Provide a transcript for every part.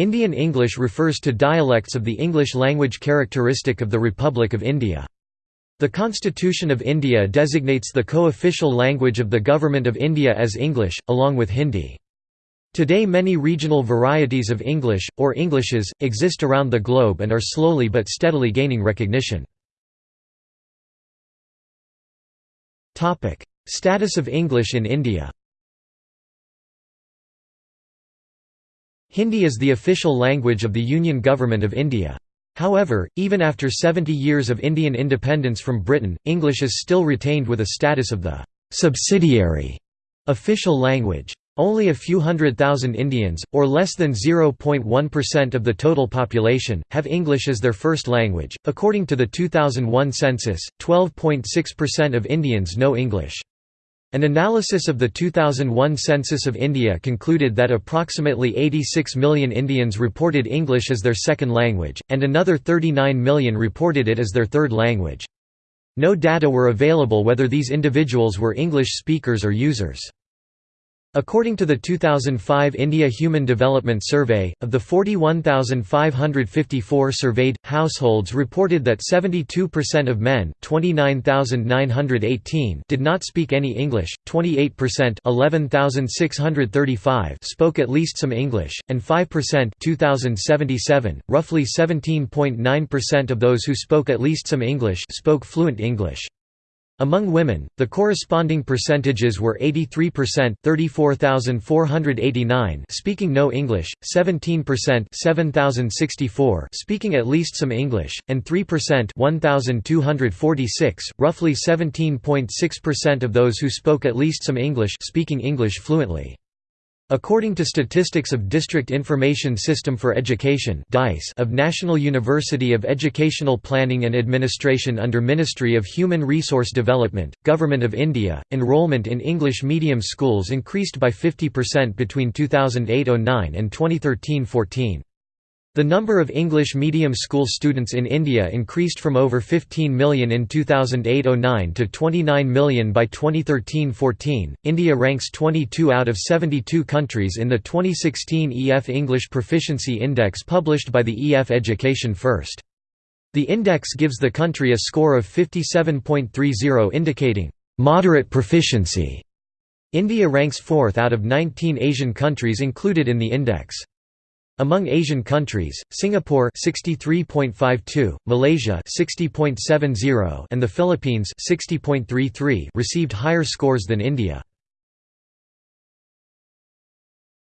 Indian English refers to dialects of the English language characteristic of the Republic of India. The Constitution of India designates the co-official language of the Government of India as English, along with Hindi. Today many regional varieties of English, or Englishes, exist around the globe and are slowly but steadily gaining recognition. Status of English in India Hindi is the official language of the Union Government of India. However, even after 70 years of Indian independence from Britain, English is still retained with a status of the «subsidiary» official language. Only a few hundred thousand Indians, or less than 0.1% of the total population, have English as their first language. According to the 2001 census, 12.6% of Indians know English. An analysis of the 2001 census of India concluded that approximately 86 million Indians reported English as their second language, and another 39 million reported it as their third language. No data were available whether these individuals were English speakers or users. According to the 2005 India Human Development Survey, of the 41,554 surveyed, households reported that 72% of men 29,918 did not speak any English, 28% 11,635 spoke at least some English, and 5% 2,077, roughly 17.9% of those who spoke at least some English spoke fluent English. Among women, the corresponding percentages were 83% 34,489 speaking no English, 17% 7,064 speaking at least some English, and 3% 1,246, roughly 17.6% of those who spoke at least some English speaking English fluently. According to statistics of District Information System for Education of National University of Educational Planning and Administration under Ministry of Human Resource Development, Government of India, enrollment in English medium schools increased by 50% between 2008–09 and 2013–14. The number of English medium school students in India increased from over 15 million in 2008–09 to 29 million by 2013–14. India ranks 22 out of 72 countries in the 2016 EF English Proficiency Index published by the EF Education First. The index gives the country a score of 57.30 indicating moderate proficiency. India ranks 4th out of 19 Asian countries included in the index. Among Asian countries, Singapore 63.52, Malaysia 60.70 and the Philippines 60.33 received higher scores than India.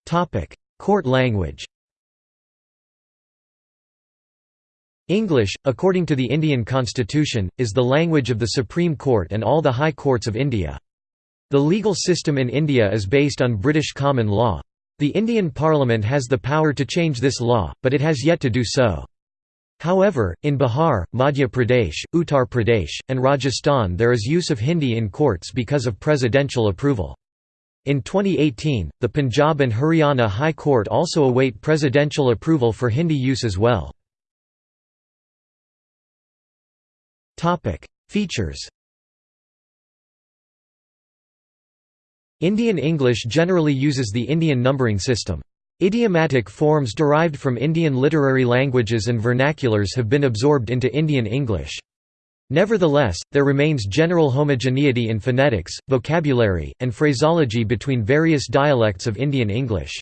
Topic: Court language. English, according to the Indian constitution, is the language of the Supreme Court and all the high courts of India. The legal system in India is based on British common law. The Indian Parliament has the power to change this law, but it has yet to do so. However, in Bihar, Madhya Pradesh, Uttar Pradesh, and Rajasthan there is use of Hindi in courts because of presidential approval. In 2018, the Punjab and Haryana High Court also await presidential approval for Hindi use as well. Features Indian English generally uses the Indian numbering system. Idiomatic forms derived from Indian literary languages and vernaculars have been absorbed into Indian English. Nevertheless, there remains general homogeneity in phonetics, vocabulary, and phraseology between various dialects of Indian English.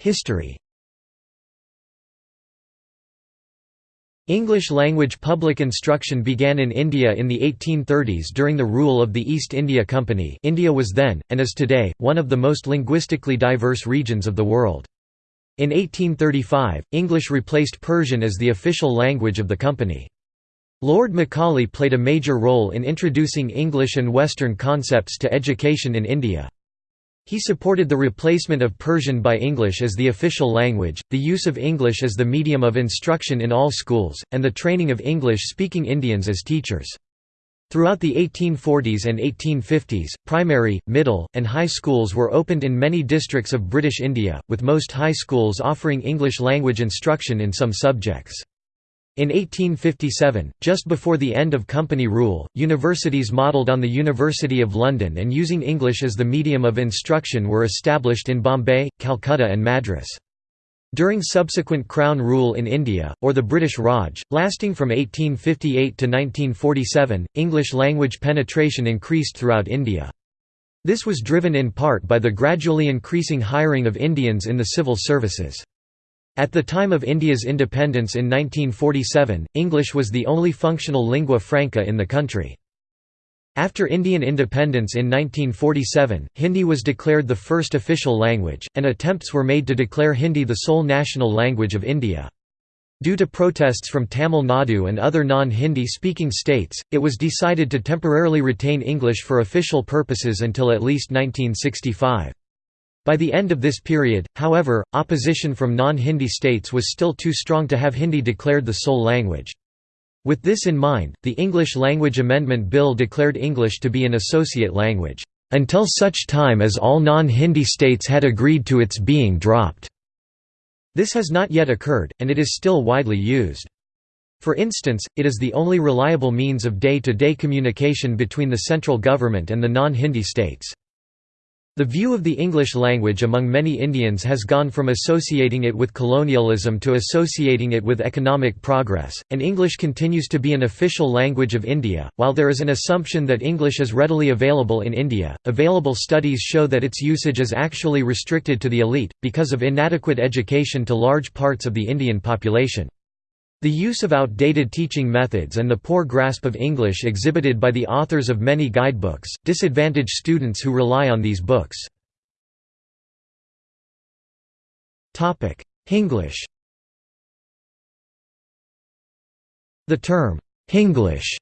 History English language public instruction began in India in the 1830s during the rule of the East India Company India was then, and is today, one of the most linguistically diverse regions of the world. In 1835, English replaced Persian as the official language of the company. Lord Macaulay played a major role in introducing English and Western concepts to education in India. He supported the replacement of Persian by English as the official language, the use of English as the medium of instruction in all schools, and the training of English-speaking Indians as teachers. Throughout the 1840s and 1850s, primary, middle, and high schools were opened in many districts of British India, with most high schools offering English language instruction in some subjects. In 1857, just before the end of company rule, universities modelled on the University of London and using English as the medium of instruction were established in Bombay, Calcutta and Madras. During subsequent Crown rule in India, or the British Raj, lasting from 1858 to 1947, English language penetration increased throughout India. This was driven in part by the gradually increasing hiring of Indians in the civil services. At the time of India's independence in 1947, English was the only functional lingua franca in the country. After Indian independence in 1947, Hindi was declared the first official language, and attempts were made to declare Hindi the sole national language of India. Due to protests from Tamil Nadu and other non-Hindi speaking states, it was decided to temporarily retain English for official purposes until at least 1965. By the end of this period, however, opposition from non-Hindi states was still too strong to have Hindi declared the sole language. With this in mind, the English Language Amendment Bill declared English to be an associate language, "...until such time as all non-Hindi states had agreed to its being dropped." This has not yet occurred, and it is still widely used. For instance, it is the only reliable means of day-to-day -day communication between the central government and the non-Hindi states. The view of the English language among many Indians has gone from associating it with colonialism to associating it with economic progress, and English continues to be an official language of India. While there is an assumption that English is readily available in India, available studies show that its usage is actually restricted to the elite, because of inadequate education to large parts of the Indian population. The use of outdated teaching methods and the poor grasp of English exhibited by the authors of many guidebooks, disadvantage students who rely on these books. Hinglish The term, Hinglish,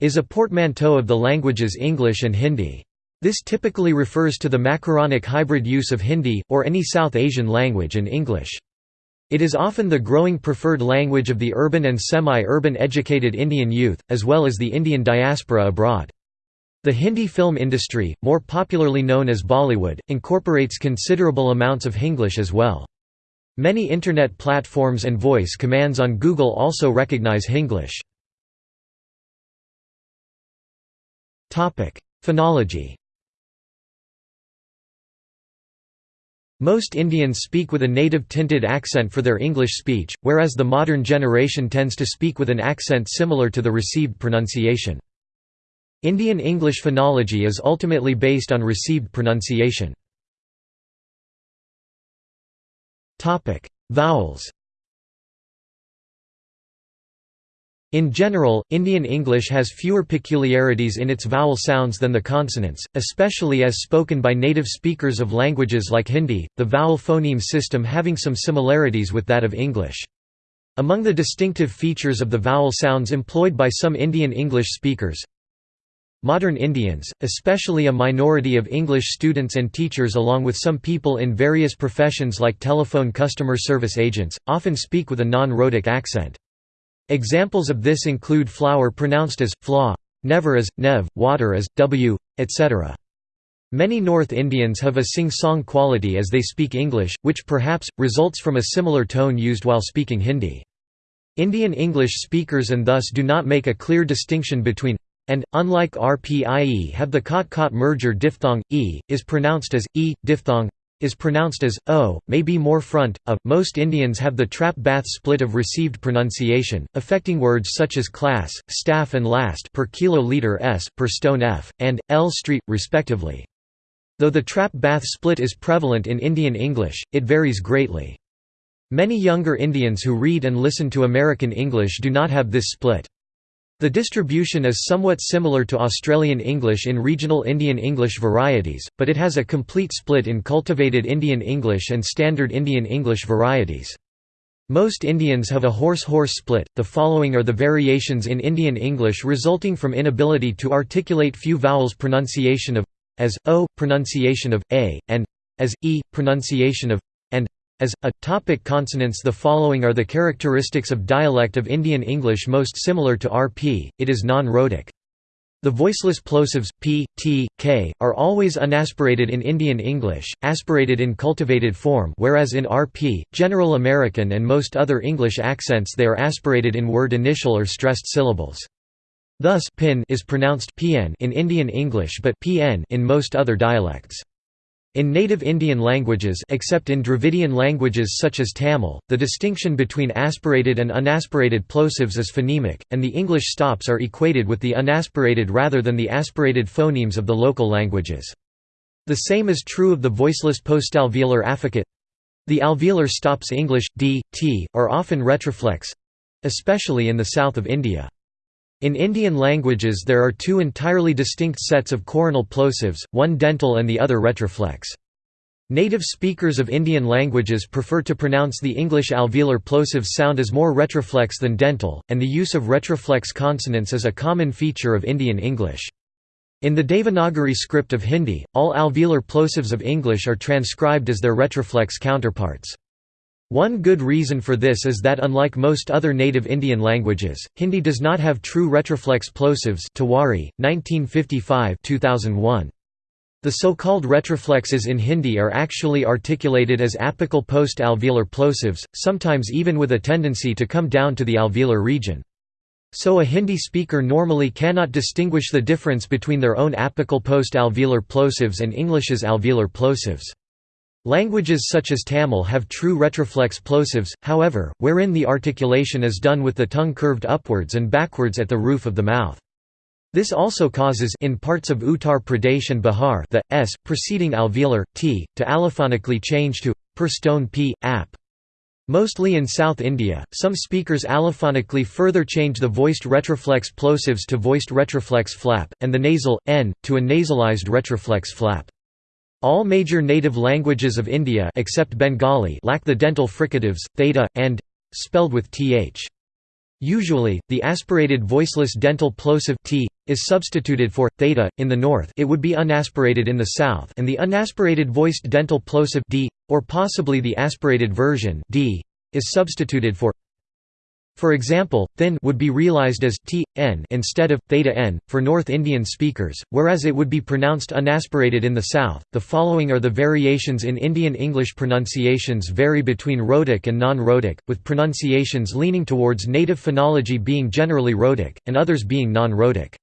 is a portmanteau of the languages English and Hindi. This typically refers to the macaronic hybrid use of Hindi, or any South Asian language and English. It is often the growing preferred language of the urban and semi-urban educated Indian youth, as well as the Indian diaspora abroad. The Hindi film industry, more popularly known as Bollywood, incorporates considerable amounts of Hinglish as well. Many Internet platforms and voice commands on Google also recognize Hinglish. Phonology Most Indians speak with a native tinted accent for their English speech, whereas the modern generation tends to speak with an accent similar to the received pronunciation. Indian English phonology is ultimately based on received pronunciation. Vowels In general, Indian English has fewer peculiarities in its vowel sounds than the consonants, especially as spoken by native speakers of languages like Hindi, the vowel phoneme system having some similarities with that of English. Among the distinctive features of the vowel sounds employed by some Indian English speakers, Modern Indians, especially a minority of English students and teachers along with some people in various professions like telephone customer service agents, often speak with a non-rhotic accent. Examples of this include flower pronounced as flaw, never as, nev, water as, w, etc. Many North Indians have a sing-song quality as they speak English, which perhaps, results from a similar tone used while speaking Hindi. Indian English speakers and thus do not make a clear distinction between and, unlike RPIE have the cot-cot merger diphthong, e, is pronounced as, e, diphthong, is pronounced as o, may be more front, of. Most Indians have the trap bath split of received pronunciation, affecting words such as class, staff and last per kiloliter s, per stone f, and l street, respectively. Though the trap bath split is prevalent in Indian English, it varies greatly. Many younger Indians who read and listen to American English do not have this split. The distribution is somewhat similar to Australian English in regional Indian English varieties, but it has a complete split in cultivated Indian English and standard Indian English varieties. Most Indians have a horse-horse split. The following are the variations in Indian English resulting from inability to articulate few vowels pronunciation of as o, pronunciation of a, and as e, pronunciation of as, a, topic consonants The following are the characteristics of dialect of Indian English most similar to RP, it is non-rhotic. The voiceless plosives p, t, k are always unaspirated in Indian English, aspirated in cultivated form whereas in RP, General American and most other English accents they are aspirated in word initial or stressed syllables. Thus pin is pronounced pn in Indian English but pn in most other dialects. In native Indian languages except in Dravidian languages such as Tamil, the distinction between aspirated and unaspirated plosives is phonemic, and the English stops are equated with the unaspirated rather than the aspirated phonemes of the local languages. The same is true of the voiceless postalveolar affricate. The alveolar stops English, d, t, are often retroflex—especially in the south of India. In Indian languages there are two entirely distinct sets of coronal plosives, one dental and the other retroflex. Native speakers of Indian languages prefer to pronounce the English alveolar plosives sound as more retroflex than dental, and the use of retroflex consonants is a common feature of Indian English. In the Devanagari script of Hindi, all alveolar plosives of English are transcribed as their retroflex counterparts. One good reason for this is that unlike most other native Indian languages, Hindi does not have true retroflex plosives Tiwari, 1955 2001. The so-called retroflexes in Hindi are actually articulated as apical post-alveolar plosives, sometimes even with a tendency to come down to the alveolar region. So a Hindi speaker normally cannot distinguish the difference between their own apical post-alveolar plosives and English's alveolar plosives. Languages such as Tamil have true retroflex plosives, however, wherein the articulation is done with the tongue curved upwards and backwards at the roof of the mouth. This also causes in parts of Uttar Pradesh and Bihar the s preceding alveolar t to allophonically change to per stone p ap. Mostly in South India, some speakers allophonically further change the voiced retroflex plosives to voiced retroflex flap, and the nasal n to a nasalized retroflex flap. All major native languages of India except Bengali lack the dental fricatives, theta, and spelled with th. Usually, the aspirated voiceless dental plosive t is substituted for theta in the north. It would be unaspirated in the south, and the unaspirated voiced dental plosive d, or possibly the aspirated version d, is substituted for for example, thin would be realized as t n instead of theta n for North Indian speakers, whereas it would be pronounced unaspirated in the South. The following are the variations in Indian English pronunciations vary between rhotic and non-rhotic, with pronunciations leaning towards native phonology being generally rhotic and others being non-rhotic.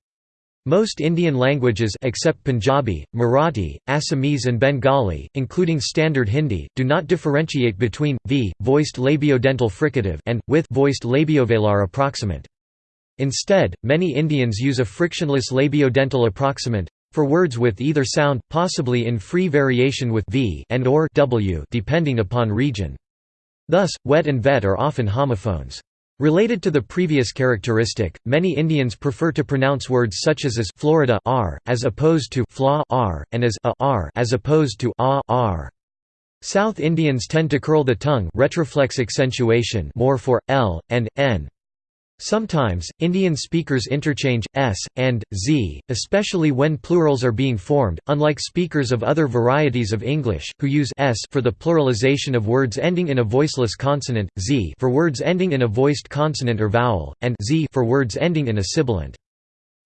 Most Indian languages except Punjabi, Marathi, Assamese and Bengali, including Standard Hindi, do not differentiate between v voiced labiodental fricative and with voiced labiovelar approximant. Instead, many Indians use a frictionless labiodental approximant for words with either sound, possibly in free variation with v and or w depending upon region. Thus, wet and vet are often homophones. Related to the previous characteristic, many Indians prefer to pronounce words such as as Florida r, as opposed to flaw r, and as a r, as opposed to a r. South Indians tend to curl the tongue retroflex accentuation more for l and n. Sometimes, Indian speakers interchange s and z, especially when plurals are being formed, unlike speakers of other varieties of English, who use s for the pluralization of words ending in a voiceless consonant, z for words ending in a voiced consonant or vowel, and z for words ending in a sibilant.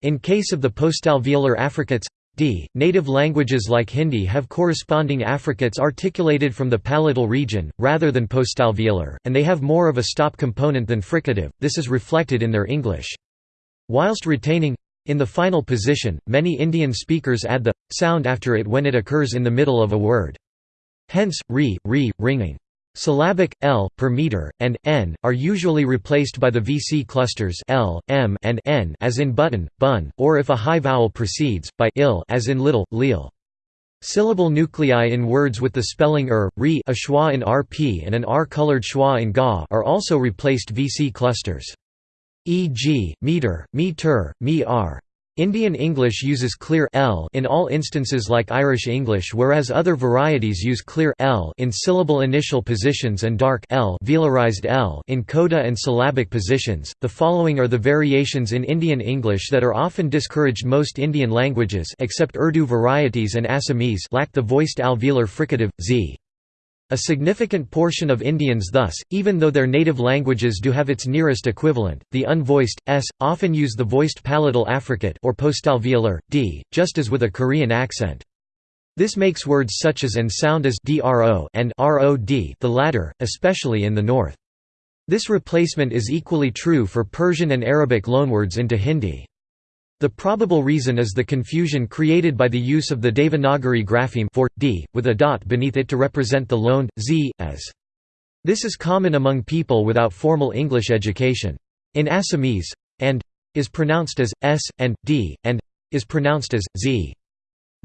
In case of the postalveolar affricates Native languages like Hindi have corresponding affricates articulated from the palatal region, rather than postalveolar, and they have more of a stop component than fricative, this is reflected in their English. Whilst retaining in the final position, many Indian speakers add the sound after it when it occurs in the middle of a word. Hence, re, re, ringing. Syllabic l per meter and n are usually replaced by the VC clusters l, m, and n as in button, bun, or if a high vowel precedes, by il as in little, lil. Syllable nuclei in words with the spelling er, re a schwa in rp and an r-colored schwa in ga are also replaced VC clusters. E.g., meter, me-ter, me-r. Indian English uses clear l in all instances like Irish English whereas other varieties use clear l in syllable initial positions and dark l velarized l in coda and syllabic positions. The following are the variations in Indian English that are often discouraged most Indian languages except Urdu varieties and Assamese lack the voiced alveolar fricative z. A significant portion of Indians thus, even though their native languages do have its nearest equivalent, the unvoiced s, often use the voiced palatal affricate or postalveolar d, just as with a Korean accent. This makes words such as and sound as dro and rod the latter, especially in the north. This replacement is equally true for Persian and Arabic loanwords into Hindi. The probable reason is the confusion created by the use of the Devanagari grapheme for d, with a dot beneath it to represent the loaned z, as. This is common among people without formal English education. In Assamese, and is pronounced as s, and d, and is pronounced as z.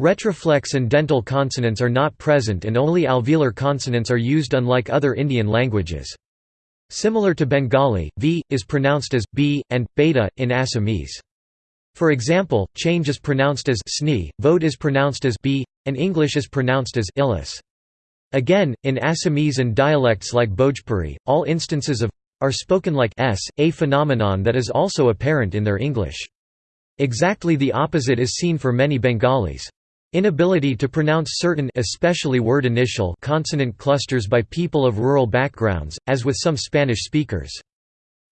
Retroflex and dental consonants are not present and only alveolar consonants are used unlike other Indian languages. Similar to Bengali, v, is pronounced as b, and beta, in Assamese. For example, change is pronounced as sni, vote is pronounced as b, and English is pronounced as illis. Again, in Assamese and dialects like Bhojpuri, all instances of are spoken like s, a phenomenon that is also apparent in their English. Exactly the opposite is seen for many Bengalis. Inability to pronounce certain especially word initial consonant clusters by people of rural backgrounds, as with some Spanish speakers.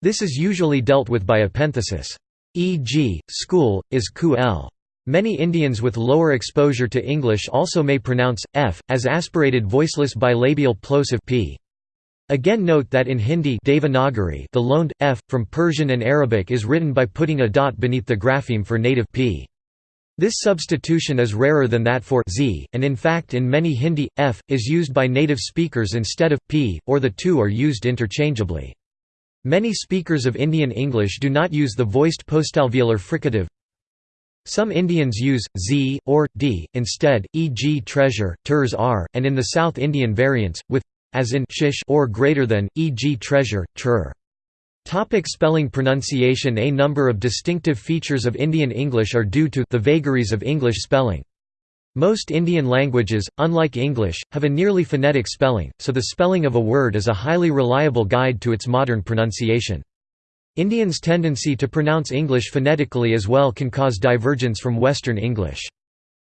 This is usually dealt with by epenthesis e.g., school, is ku l. Many Indians with lower exposure to English also may pronounce f as aspirated voiceless bilabial plosive p. Again note that in Hindi Devanagari the loaned f from Persian and Arabic is written by putting a dot beneath the grapheme for native p. This substitution is rarer than that for z, and in fact in many Hindi, f, is used by native speakers instead of p, or the two are used interchangeably. Many speakers of Indian English do not use the voiced postalveolar fricative. Some Indians use z or d instead, e.g. treasure, turs r, and in the South Indian variants with as in shish or greater than, e.g. treasure, trur. Topic spelling pronunciation A number of distinctive features of Indian English are due to the vagaries of English spelling. Most Indian languages, unlike English, have a nearly phonetic spelling, so the spelling of a word is a highly reliable guide to its modern pronunciation. Indians' tendency to pronounce English phonetically as well can cause divergence from Western English.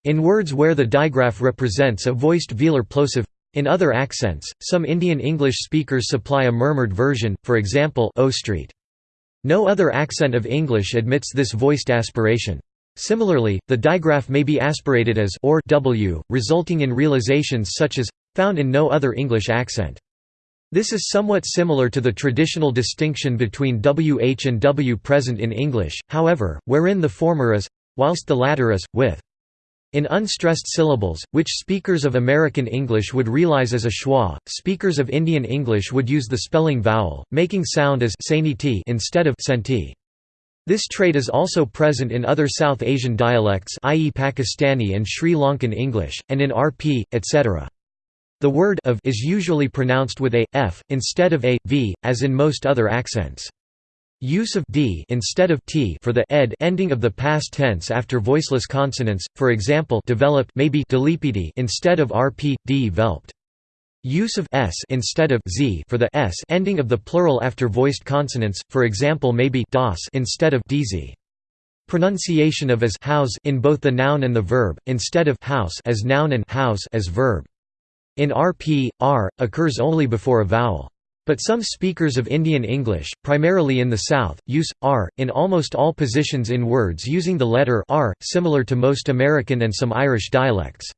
In words where the digraph represents a voiced velar plosive in other accents, some Indian English speakers supply a murmured version, for example O Street. No other accent of English admits this voiced aspiration. Similarly, the digraph may be aspirated as or w, resulting in realizations such as found in no other English accent. This is somewhat similar to the traditional distinction between wh and w present in English, however, wherein the former is whilst the latter is with. In unstressed syllables, which speakers of American English would realize as a schwa, speakers of Indian English would use the spelling vowel, making sound as instead of senti. This trait is also present in other South Asian dialects i.e. Pakistani and Sri Lankan English, and in RP, etc. The word of is usually pronounced with a, f, instead of a, v, as in most other accents. Use of d instead of t for the ed ending of the past tense after voiceless consonants, for example developed may be instead of rp, d velped. Use of s instead of z for the s ending of the plural after voiced consonants, for example may be das instead of dz. Pronunciation of as house in both the noun and the verb, instead of house as noun and house as verb. In RP, R, occurs only before a vowel. But some speakers of Indian English, primarily in the South, use r in almost all positions in words using the letter r, similar to most American and some Irish dialects.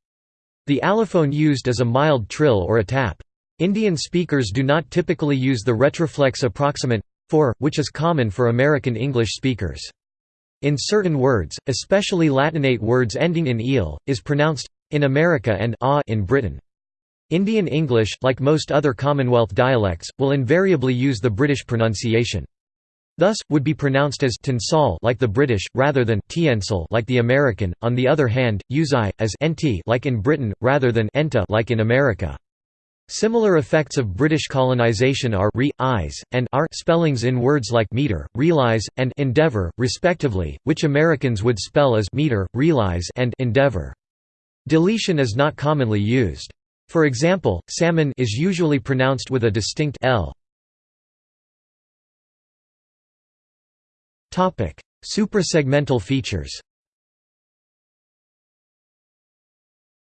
The allophone used is a mild trill or a tap. Indian speakers do not typically use the retroflex approximant for, which is common for American English speakers. In certain words, especially Latinate words ending in eel, is pronounced in America and a in Britain. Indian English, like most other Commonwealth dialects, will invariably use the British pronunciation. Thus, would be pronounced as tinsal like the British, rather than tiensal like the American. On the other hand, use i as nt like in Britain, rather than enta like in America. Similar effects of British colonisation are re, eyes, and are spellings in words like meter, realize, and endeavour, respectively, which Americans would spell as meter, realize, and endeavour. Deletion is not commonly used. For example, salmon is usually pronounced with a distinct l. Suprasegmental features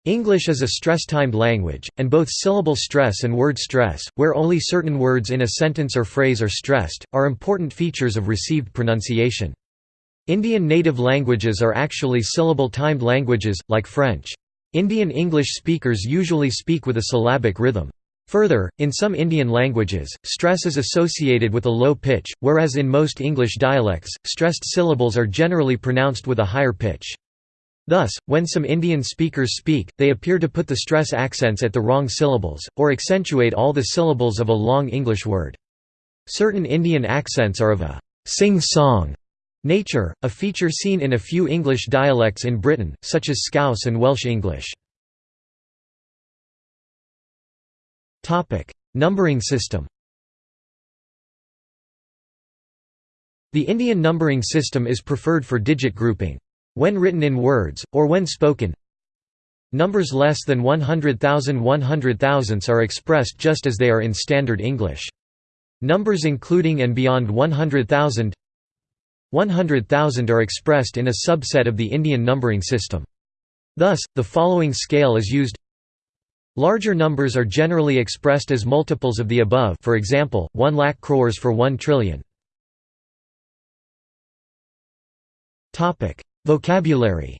English is a stress-timed language, and both syllable stress and word stress, where only certain words in a sentence or phrase are stressed, are important features of received pronunciation. Indian native languages are actually syllable-timed languages, like French. Indian English speakers usually speak with a syllabic rhythm. Further, in some Indian languages, stress is associated with a low pitch, whereas in most English dialects, stressed syllables are generally pronounced with a higher pitch. Thus, when some Indian speakers speak, they appear to put the stress accents at the wrong syllables, or accentuate all the syllables of a long English word. Certain Indian accents are of a sing-song nature, a feature seen in a few English dialects in Britain, such as Scouse and Welsh English. Numbering system The Indian numbering system is preferred for digit grouping. When written in words, or when spoken Numbers less than 100,000 100,000ths are expressed just as they are in Standard English. Numbers including and beyond 100,000 100,000 are expressed in a subset of the Indian numbering system. Thus, the following scale is used Larger numbers are generally expressed as multiples of the above for example, 1 lakh crores for 1 trillion. Vocabulary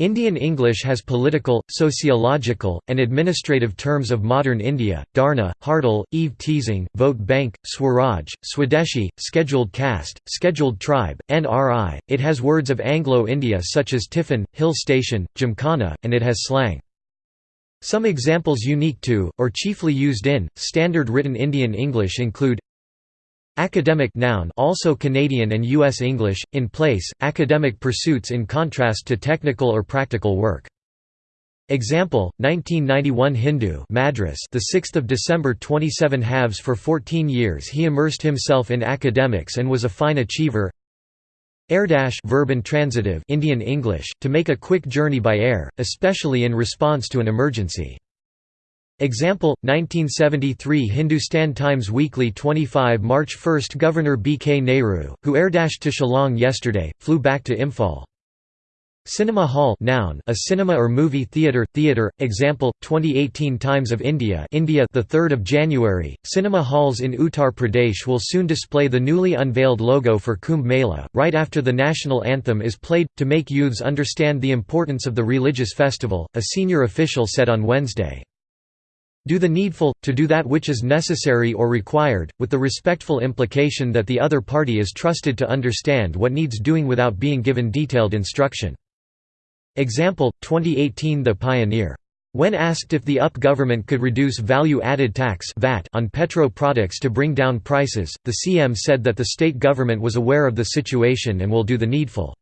Indian English has political, sociological, and administrative terms of modern India, Dharna, Hartal, Eve teasing, vote bank, Swaraj, Swadeshi, scheduled caste, scheduled tribe, and RI. It has words of Anglo-India such as tiffin, hill station, gymkhana, and it has slang. Some examples unique to, or chiefly used in, standard written Indian English include Academic noun also Canadian and US English in place academic pursuits in contrast to technical or practical work. Example 1991 Hindu Madras the 6th of December 27 halves for 14 years he immersed himself in academics and was a fine achiever. Airdash verb intransitive Indian English to make a quick journey by air especially in response to an emergency Example, 1973 Hindustan Times Weekly 25 March 1 Governor B. K. Nehru, who airdashed to Shillong yesterday, flew back to Imphal. Cinema hall noun, a cinema or movie theatre theatre example 2018 Times of India India the 3rd of January cinema halls in Uttar Pradesh will soon display the newly unveiled logo for Kumbh Mela right after the national anthem is played to make youths understand the importance of the religious festival a senior official said on Wednesday do the needful, to do that which is necessary or required, with the respectful implication that the other party is trusted to understand what needs doing without being given detailed instruction. Example, 2018 The Pioneer. When asked if the UP government could reduce value-added tax on petro products to bring down prices, the CM said that the state government was aware of the situation and will do the needful.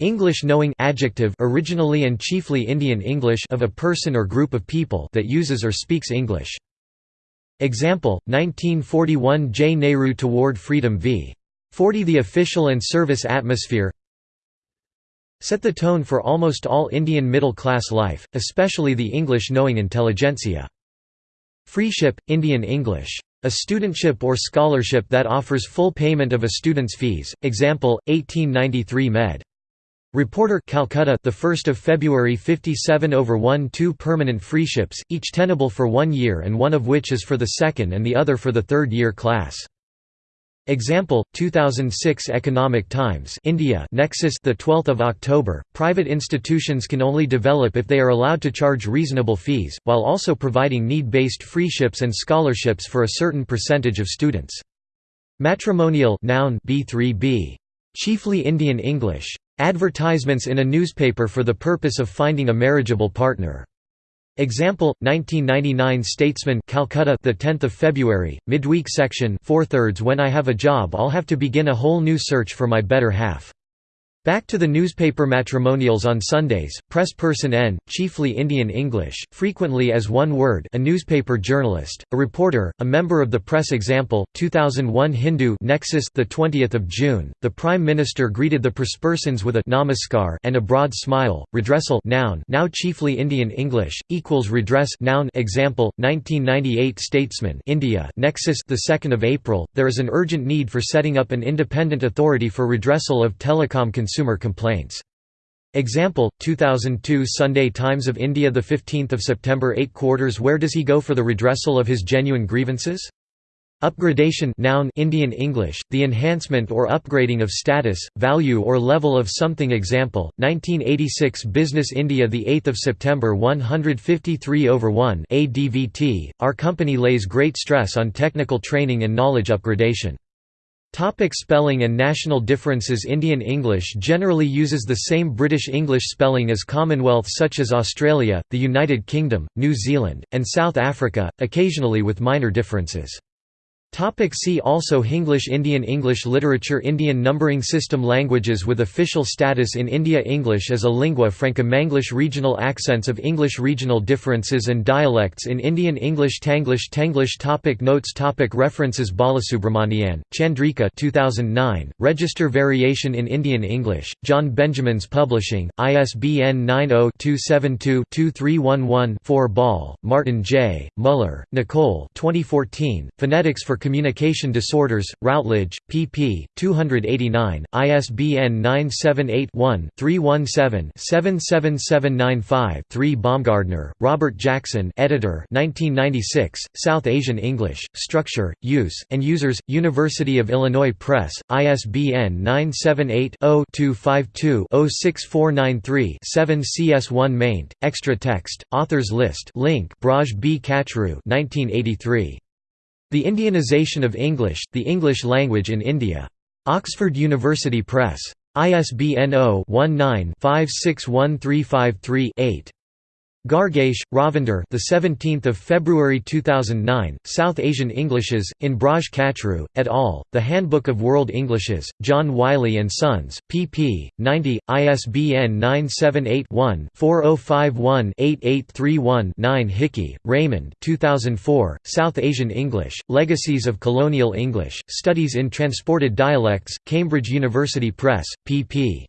English knowing adjective originally and chiefly Indian English of a person or group of people that uses or speaks English. Example, 1941 J. Nehru Toward Freedom v. 40 The official and service atmosphere set the tone for almost all Indian middle-class life, especially the English-knowing intelligentsia. Freeship, Indian English. A studentship or scholarship that offers full payment of a student's fees. Example, 1893 Med. Reporter Calcutta the 1st of February 57 over 1 two permanent freeships each tenable for 1 year and one of which is for the second and the other for the third year class. Example 2006 Economic Times India Nexus the 12th of October. Private institutions can only develop if they are allowed to charge reasonable fees while also providing need-based freeships and scholarships for a certain percentage of students. Matrimonial noun B3b chiefly Indian English Advertisements in a newspaper for the purpose of finding a marriageable partner. Example: 1999 Statesman, Calcutta, the 10th of February, midweek section. Four thirds When I have a job, I'll have to begin a whole new search for my better half. Back to the newspaper matrimonials on Sundays, press person N, chiefly Indian English, frequently as one word a newspaper journalist, a reporter, a member of the press example, 2001 Hindu Nexus the 20th of June, the Prime Minister greeted the perspersons with a namaskar and a broad smile, redressal noun now chiefly Indian English, equals redress noun example, 1998 Statesman India Nexus the 2nd of April, there is an urgent need for setting up an independent authority for redressal of telecom consumer complaints. Example, 2002 Sunday Times of India 15 September 8 quarters Where does he go for the redressal of his genuine grievances? Upgradation noun Indian English, the enhancement or upgrading of status, value or level of something Example, 1986 Business India 8 September 153 over 1 ADVT, our company lays great stress on technical training and knowledge upgradation. Topic spelling and national differences Indian English generally uses the same British English spelling as Commonwealth such as Australia, the United Kingdom, New Zealand, and South Africa, occasionally with minor differences. Topic see also Hinglish Indian English literature Indian numbering system Languages with official status in India English as a lingua franca Manglish Regional accents of English Regional differences and dialects in Indian English Tanglish Tanglish topic Notes topic References Balasubramanian, Chandrika 2009, Register Variation in Indian English, John Benjamin's Publishing, ISBN 90-272-2311-4 Ball, Martin J., Muller, Nicole 2014, Phonetics for Communication Disorders, Routledge, pp. 289, ISBN 978-1-317-77795-3 Baumgardner, Robert Jackson editor 1996, South Asian English, Structure, Use, and Users, University of Illinois Press, ISBN 978-0-252-06493-7 CS1 maint, extra text, authors list link Braj B. Kachru 1983. The Indianization of English, the English language in India. Oxford University Press. ISBN 0-19-561353-8. Gargesh, Ravinder. The 17th of February 2009. South Asian Englishes in Braj Kachru et al. The Handbook of World Englishes. John Wiley and Sons. pp. 90. ISBN 978-1-4051-8831-9 Hickey, Raymond. 2004. South Asian English. Legacies of Colonial English. Studies in Transported Dialects. Cambridge University Press. pp.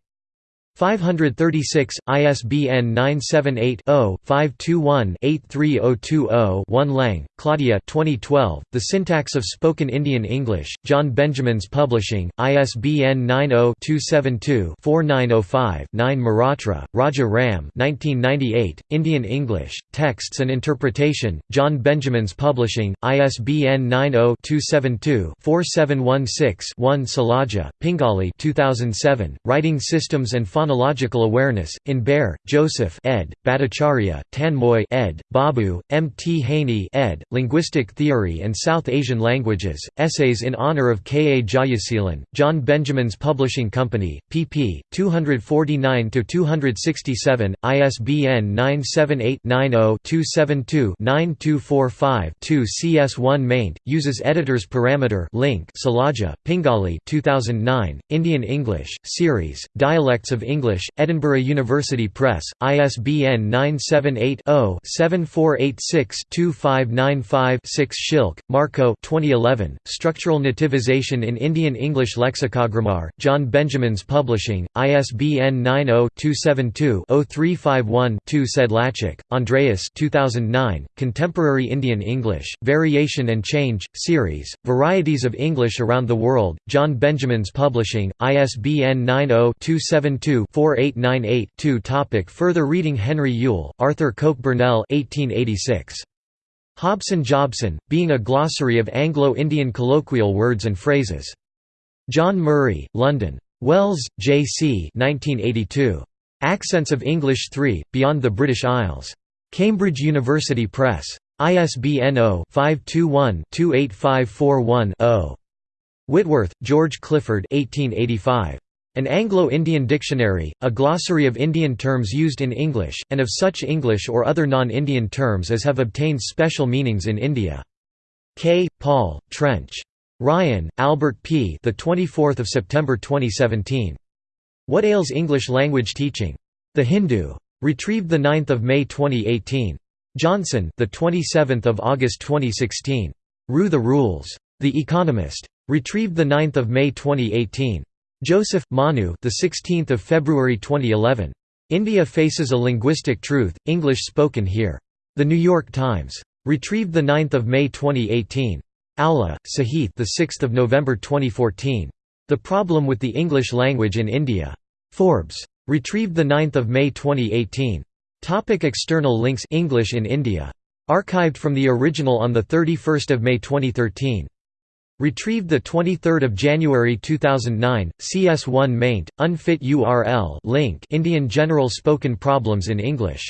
536, ISBN 978-0-521-83020-1 Lange, Claudia 2012, The Syntax of Spoken Indian English, John Benjamin's Publishing, ISBN 90-272-4905-9 Mehrotra, Raja Ram 1998, Indian English, Texts and Interpretation, John Benjamin's Publishing, ISBN 90-272-4716-1 Sailaja, Pingali 2007, Writing Systems and Phonological Awareness, in Bayer, Joseph ed., Bhattacharya, Tanmoy ed., Babu, M. T. Hany ed., Linguistic Theory and South Asian Languages, Essays in Honor of K. A. Jayaseelan, John Benjamin's Publishing Company, pp. 249–267, ISBN 978-90-272-9245-2 CS1 maint, uses Editor's Parameter link Sailaja, Pingali 2009, Indian English, Series, Dialects of English, Edinburgh University Press, ISBN 978-0-7486-2595-6 Schilk, Marco 2011, Structural Nativization in Indian English Lexicogrammar, John Benjamin's Publishing, ISBN 90-272-0351-2 Sedlatschek, Andreas 2009, Contemporary Indian English, Variation and Change, Series, Varieties of English Around the World, John Benjamin's Publishing, ISBN 90 272 4898-2 Topic Further reading Henry Yule, Arthur Coke Burnell 1886. Hobson Jobson, Being a Glossary of Anglo-Indian Colloquial Words and Phrases. John Murray, London. Wells, J. C. 1982. Accents of English 3, Beyond the British Isles. Cambridge University Press. ISBN 0-521-28541-0. Whitworth, George Clifford 1885. An Anglo-Indian dictionary, a glossary of Indian terms used in English, and of such English or other non-Indian terms as have obtained special meanings in India. K. Paul, Trench. Rayan, Albert P. The 24th of September 2017. What ails English language teaching? The Hindu. Retrieved the 9th of May 2018. Johnson, the 27th of August 2016. Rue the Rules. The Economist. Retrieved the 9th of May 2018. Joseph, Manu the 16th of February 2011. India faces a linguistic truth, English spoken here. The New York Times. Retrieved 9 May 2018. Aula, Sahith the 6th of November 2014. The Problem with the English Language in India. Forbes. Retrieved 9 May 2018. Topic external links English in India. Archived from the original on 31 May 2013. Retrieved 23 January 2009, CS1 maint, unfit URL link Indian General Spoken Problems in English.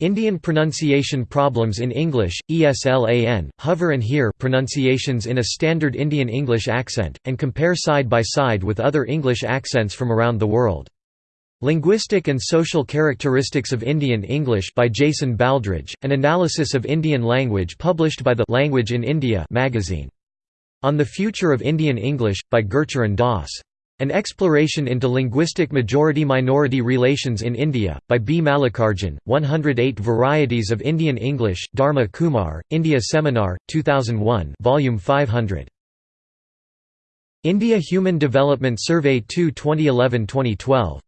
Indian Pronunciation Problems in English, ESLAN, hover and hear pronunciations in a standard Indian English accent, and compare side by side with other English accents from around the world. Linguistic and Social Characteristics of Indian English by Jason Baldridge, an analysis of Indian language published by the Language in India magazine. On the Future of Indian English, by Gurcharan Das. An Exploration into Linguistic Majority-Minority Relations in India, by B. Mallikarjun, 108 Varieties of Indian English, Dharma Kumar, India Seminar, 2001 Volume 500. India Human Development Survey 2 2011-2012